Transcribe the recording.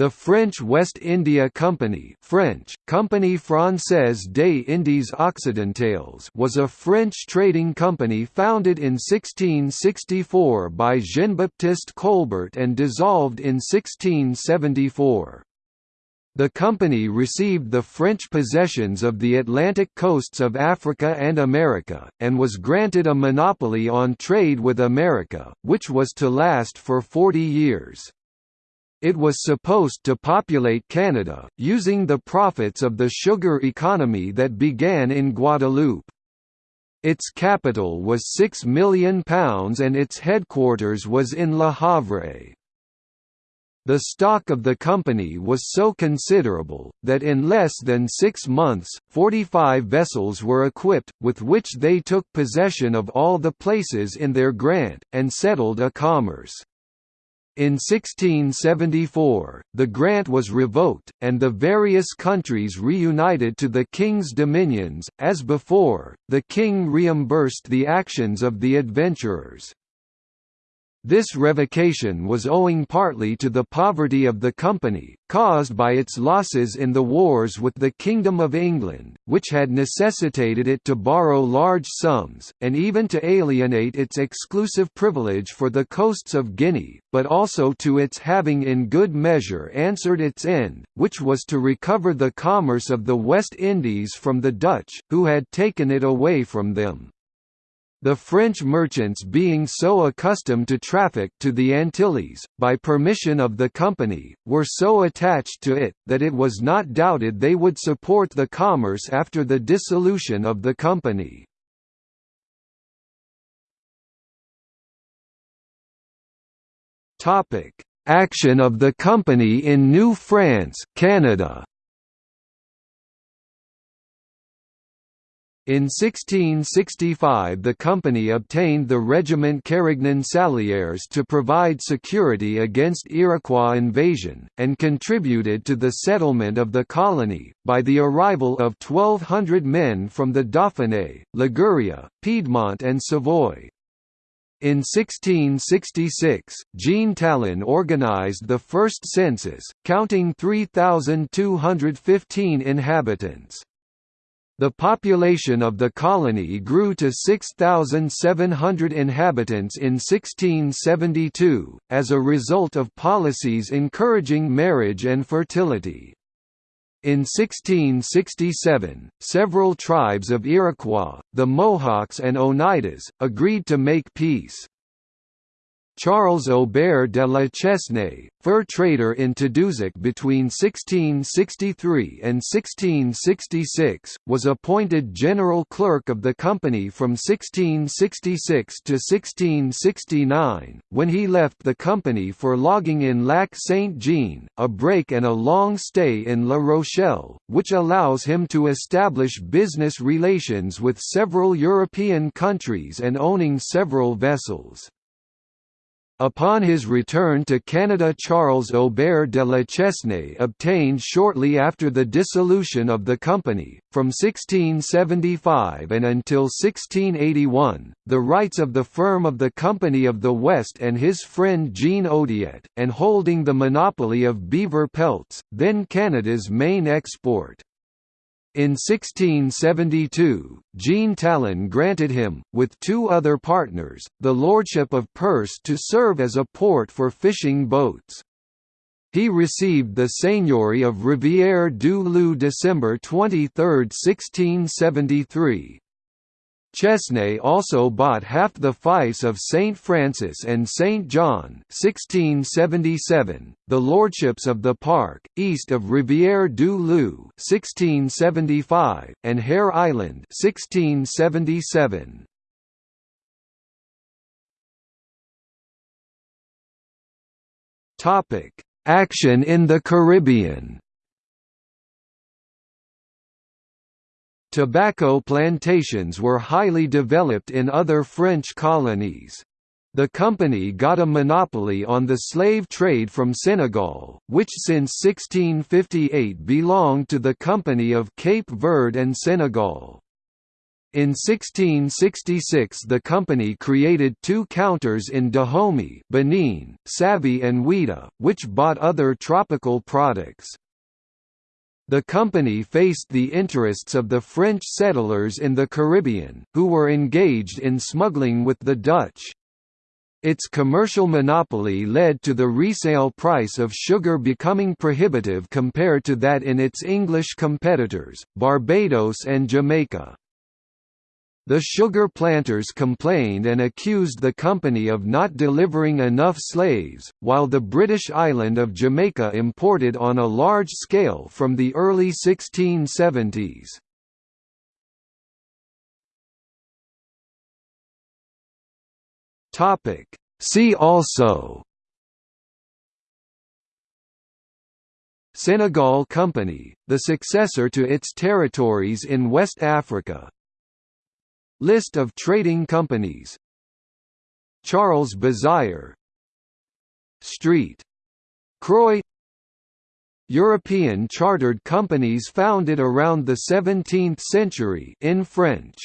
The French West India Company French, Compagnie Française des Indes Occidentales was a French trading company founded in 1664 by Jean-Baptiste Colbert and dissolved in 1674. The company received the French possessions of the Atlantic coasts of Africa and America, and was granted a monopoly on trade with America, which was to last for 40 years. It was supposed to populate Canada, using the profits of the sugar economy that began in Guadeloupe. Its capital was £6 million and its headquarters was in Le Havre. The stock of the company was so considerable, that in less than six months, 45 vessels were equipped, with which they took possession of all the places in their grant, and settled a commerce. In 1674, the grant was revoked, and the various countries reunited to the king's dominions. As before, the king reimbursed the actions of the adventurers. This revocation was owing partly to the poverty of the company, caused by its losses in the wars with the Kingdom of England, which had necessitated it to borrow large sums, and even to alienate its exclusive privilege for the coasts of Guinea, but also to its having in good measure answered its end, which was to recover the commerce of the West Indies from the Dutch, who had taken it away from them. The French merchants being so accustomed to traffic to the Antilles, by permission of the company, were so attached to it, that it was not doubted they would support the commerce after the dissolution of the company. Action of the company in New France, Canada In 1665 the company obtained the Regiment Carignan Salières to provide security against Iroquois invasion, and contributed to the settlement of the colony, by the arrival of 1,200 men from the Dauphiné, Liguria, Piedmont and Savoy. In 1666, Jean Talon organized the first census, counting 3,215 inhabitants. The population of the colony grew to 6,700 inhabitants in 1672, as a result of policies encouraging marriage and fertility. In 1667, several tribes of Iroquois, the Mohawks and Oneidas, agreed to make peace. Charles Aubert de la Chesnaye, fur trader in Tadoussac between 1663 and 1666, was appointed general clerk of the company from 1666 to 1669, when he left the company for logging in Lac Saint-Jean, a break and a long stay in La Rochelle, which allows him to establish business relations with several European countries and owning several vessels. Upon his return to Canada Charles Aubert de la Chesnaye obtained shortly after the dissolution of the company, from 1675 and until 1681, the rights of the firm of the Company of the West and his friend Jean Oudiette, and holding the monopoly of beaver pelts, then Canada's main export. In 1672, Jean Talon granted him, with two other partners, the lordship of Perce to serve as a port for fishing boats. He received the seigneury of Rivière du Loup December 23, 1673. Chesnaye also bought half the fiefs of St. Francis and St. John 1677, the lordships of the Park, east of Rivière du Loup 1675, and Hare Island 1677. Action in the Caribbean Tobacco plantations were highly developed in other French colonies. The company got a monopoly on the slave trade from Senegal, which since 1658 belonged to the Company of Cape Verde and Senegal. In 1666 the company created two counters in Dahomey Benin, Savi and Ouidah, which bought other tropical products. The company faced the interests of the French settlers in the Caribbean, who were engaged in smuggling with the Dutch. Its commercial monopoly led to the resale price of sugar becoming prohibitive compared to that in its English competitors, Barbados and Jamaica. The sugar planters complained and accused the company of not delivering enough slaves, while the British island of Jamaica imported on a large scale from the early 1670s. See also Senegal Company, the successor to its territories in West Africa List of trading companies. Charles Bazire Street. Croix. European chartered companies founded around the 17th century in French